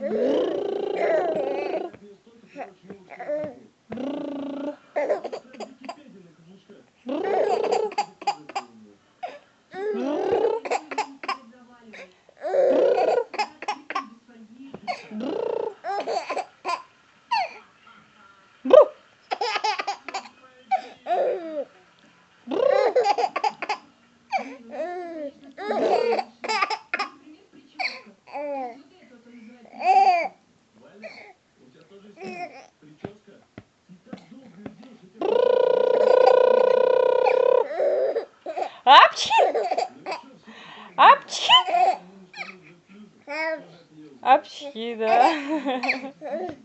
Grrrr! Апчхи! Апчхи! Апчхи, да.